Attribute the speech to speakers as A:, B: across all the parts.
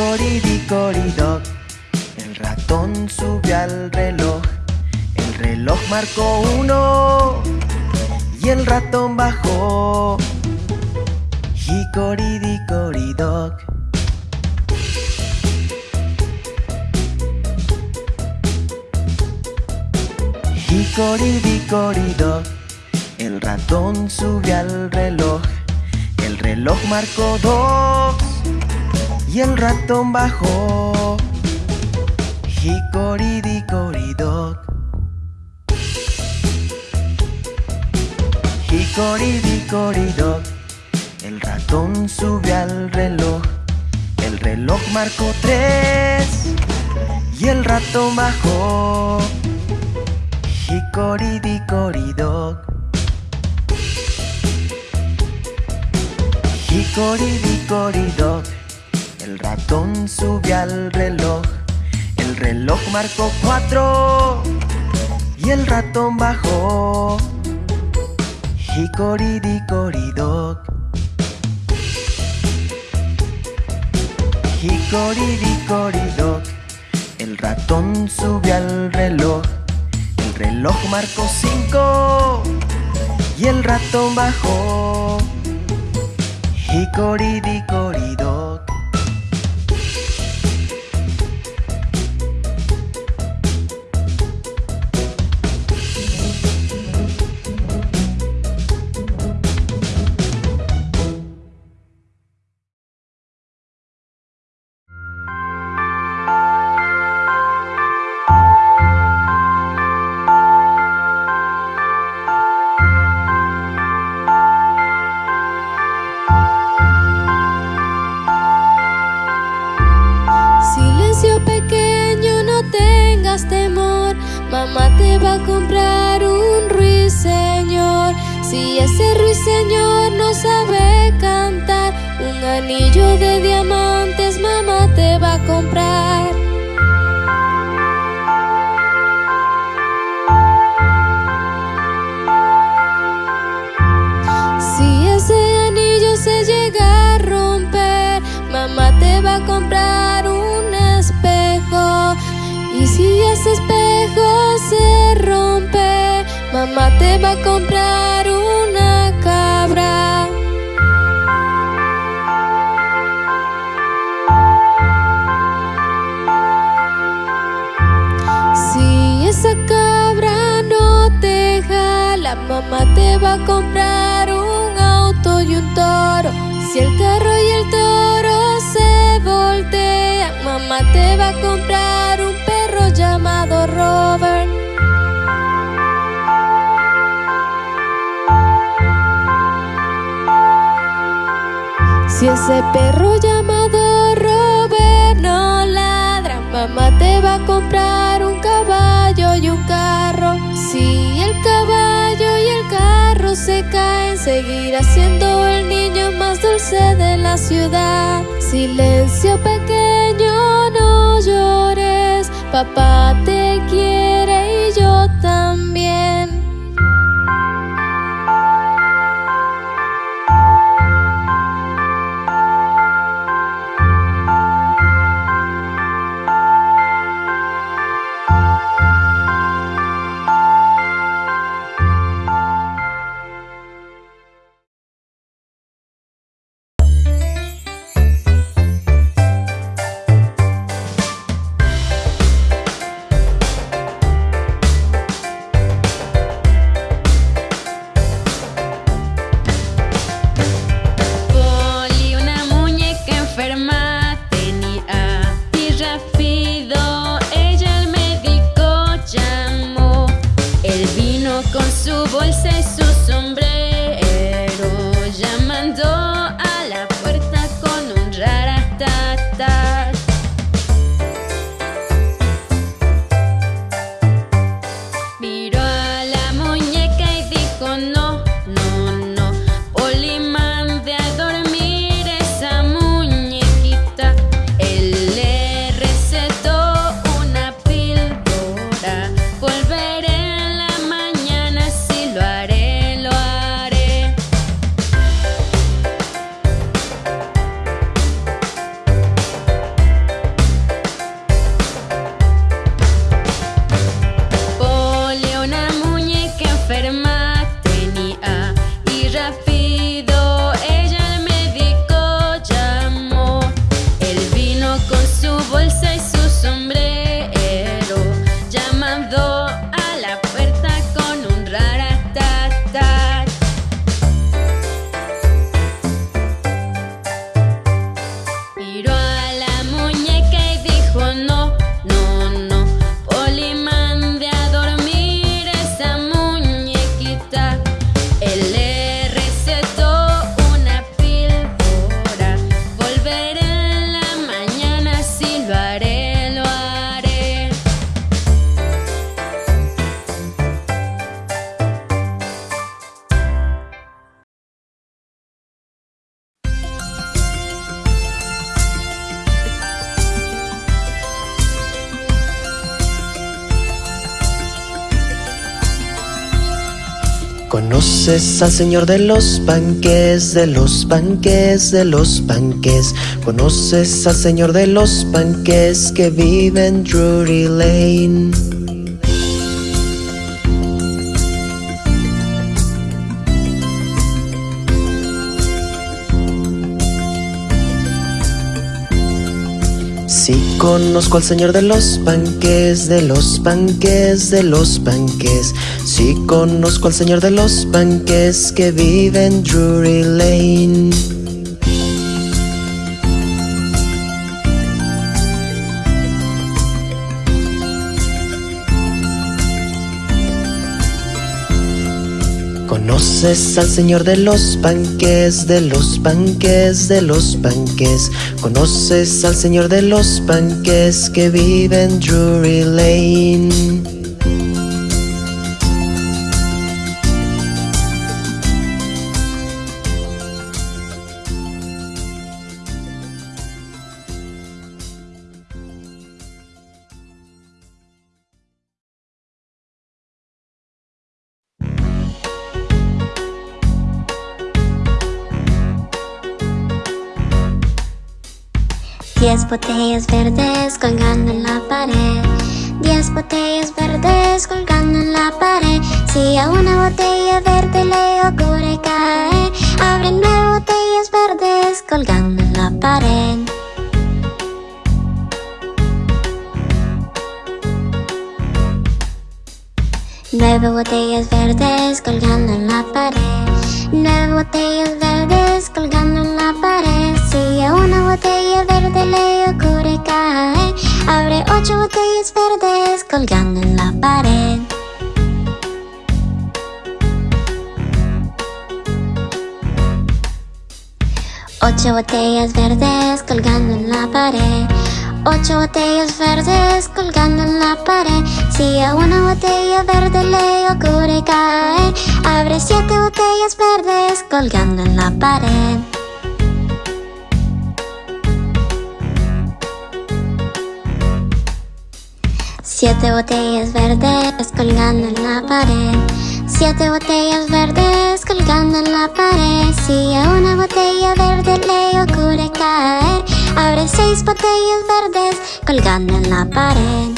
A: Hicoridicoridoc, el ratón subió al reloj. El reloj marcó uno y el ratón bajó. Hicoridicoridoc. Hicoridicoridoc, el ratón subió al reloj. El reloj marcó dos y el ratón bajó. Hicoridicoridoc. Hicoridicoridoc, el ratón subió al reloj. El reloj marcó tres y el ratón bajó. Hicoridicoridoc. Hicoridicoridoc, el ratón subió al reloj. El reloj marcó cuatro y el ratón bajó. Hicoridicoridoc. Hicoridicoridoc, el ratón subió al reloj. El reloj marcó cinco y el ratón bajó. Hicoridicoridoc.
B: Comprar un ruiseñor. Si ese ruiseñor no sabe cantar, un anillo de diamantes mamá te va a comprar. Si ese anillo se llega a romper, mamá te va a comprar un espejo. Y si ese espejo se rompe, mamá te va a comprar una cabra. Si esa cabra no te jala, mamá te va a comprar un auto y un toro. Si el ese perro llamado Robert no ladra, mamá te va a comprar un caballo y un carro. Si el caballo y el carro se caen, seguirá siendo el niño más dulce de la ciudad. Silencio pequeño, no llores, papá te quiere y yo también.
A: Conoces al señor de los panques, de los panques, de los panques. Conoces al señor de los panques que vive en Drury Lane. Conozco al señor de los panques, de los panques, de los panques. Sí conozco al señor de los panques que vive en Drury Lane. Conoces al señor de los panques, de los panques, de los panques. Conoces al señor de los panques que vive en Drury Lane.
C: Diez botellas verdes colgando en la pared. Diez botellas verdes colgando en la pared. Si a una botella verde le ocurre caer Abre nueve botellas verdes colgando en la pared. Nueve botellas verdes colgando en la pared. Nueve botellas verdes colgando en la pared Una botella verde le ocurre caer Abre ocho botellas verdes colgando en la pared. Ocho botellas verdes colgando en la pared. Ocho botellas verdes colgando en la pared. Si a una botella verde le ocurre caer Abre siete botellas verdes colgando en la pared Siete botellas verdes colgando en la pared. Siete botellas verdes colgando en la pared. Si a una botella verde le ocurre caer Abre seis botellas verdes colgando en la pared.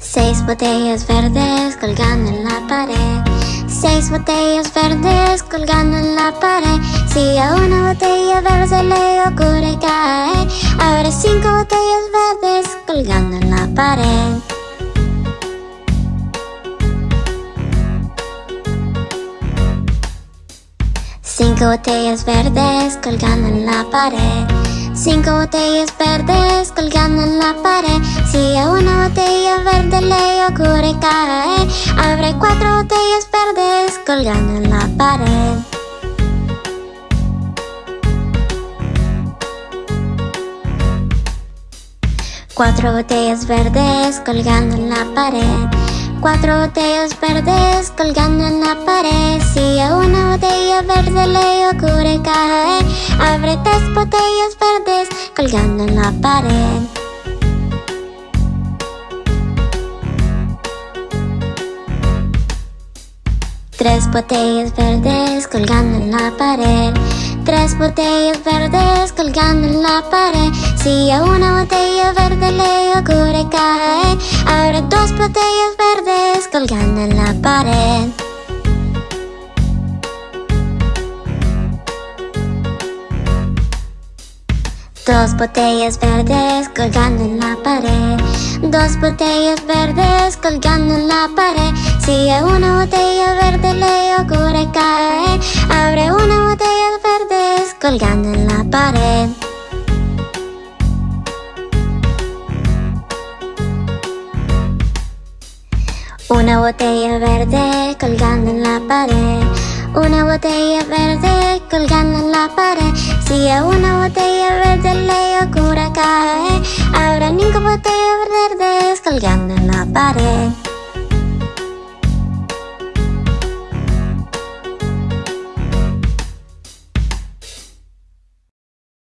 C: Seis botellas verdes colgando en la pared Seis botellas verdes colgando en la pared. Si a una botella verde le ocurre caer Abre cinco botellas verdes colgando en la pared. Cinco botellas verdes colgando en la pared Cinco botellas verdes colgando en la pared. Si a una botella verde le ocurre caer Abre cuatro botellas verdes colgando en la pared. Cuatro botellas verdes colgando en la pared Cuatro botellas verdes colgando en la pared. Si a una botella verde le ocurre caer Abre tres botellas verdes colgando en la pared. Tres botellas verdes colgando en la pared Tres botellas verdes colgando en la pared. Si a una botella verde le ocurre caer Abre dos botellas verdes colgando en la pared. Dos botellas verdes colgando en la pared. Dos botellas verdes colgando en la pared Si a una botella verde le ocurre caer Abre una botella verdes colgando en la pared. Una botella verde colgando en la pared. Una botella verde colgando en la pared. Si a una botella verde le ocurre caer Habrá cinco botellas verdes colgando en la pared